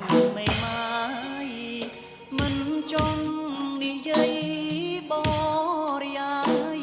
ស្រឡាញ់មេម៉ាយមិនចង់និយាយបរិយាយ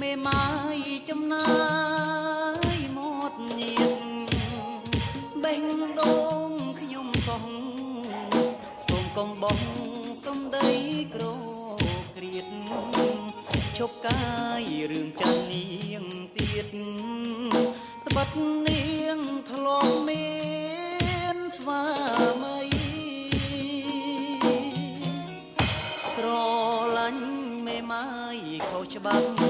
មេម៉ាយចំណាយមកញៀតបេះដូងខ្ញុំកុំសូមកុំបងសំដីក្រគ្រៀតឈប់កាយរឿងចាស់នាងទៀតត្បិតនាងធ្លាប់មាន ខុស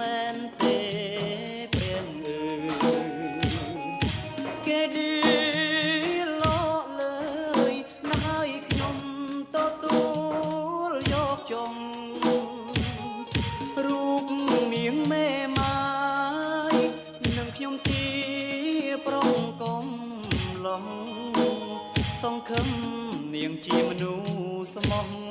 មែនទេព្រានអើយគេឌីលកលើយណាស់ហើយខ្ញុំទទួលយកចុងរូបនាងមេម៉ាយនឹងខ្ញុំជាប្រុងកុំឡងសង្ឃឹមនាងជាមនុស្សស្មោះ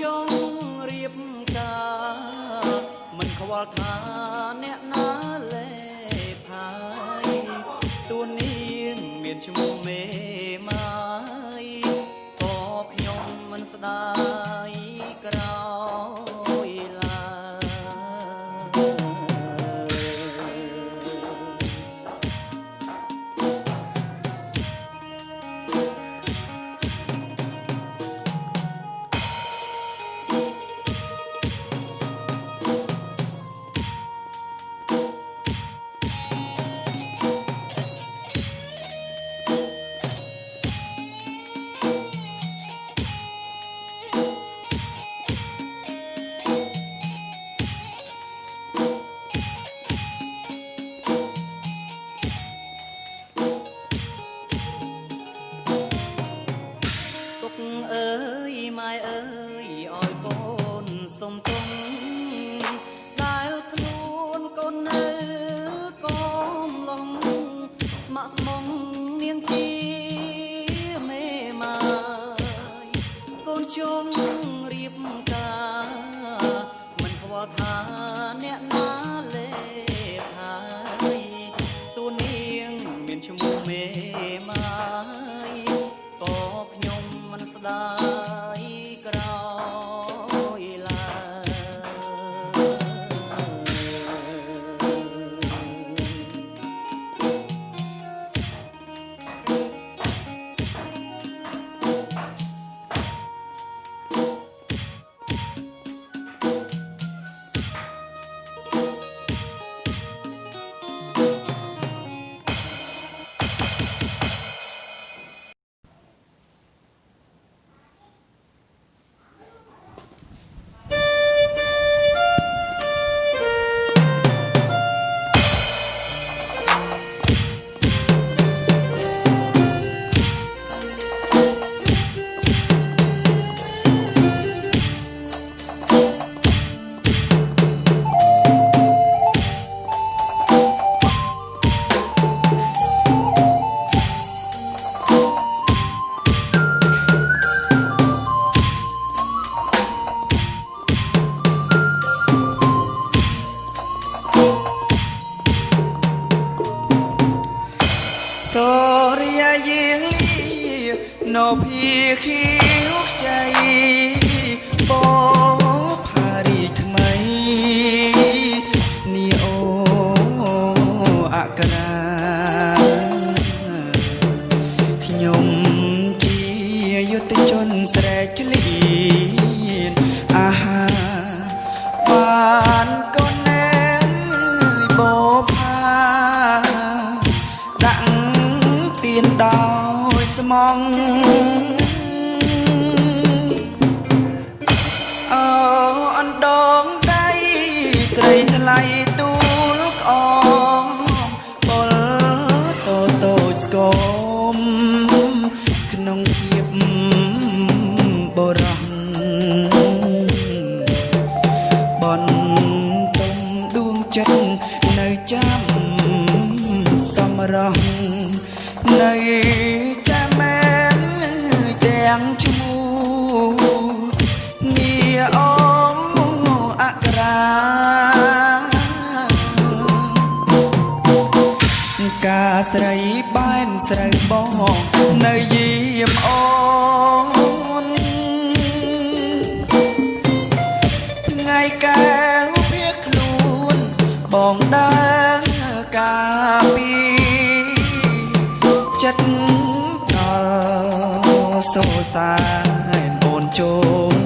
ចង់រៀបការមិនខ្វល់ថាអ្នកណាលេផាយទួនាងមានឈ្មោះមេម៉ាយក៏ខ្ញុំមិនស្ដាយ អក្រងនៅចាំមែនទាំងឈ្មោះនេះអូអក្រាកាស្រីបែនស្រូវបងនៅយាមអូនថ្ងៃកែវព្រាខ្លួនបងដា xô xa hẹn buồn chôn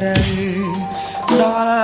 Dollar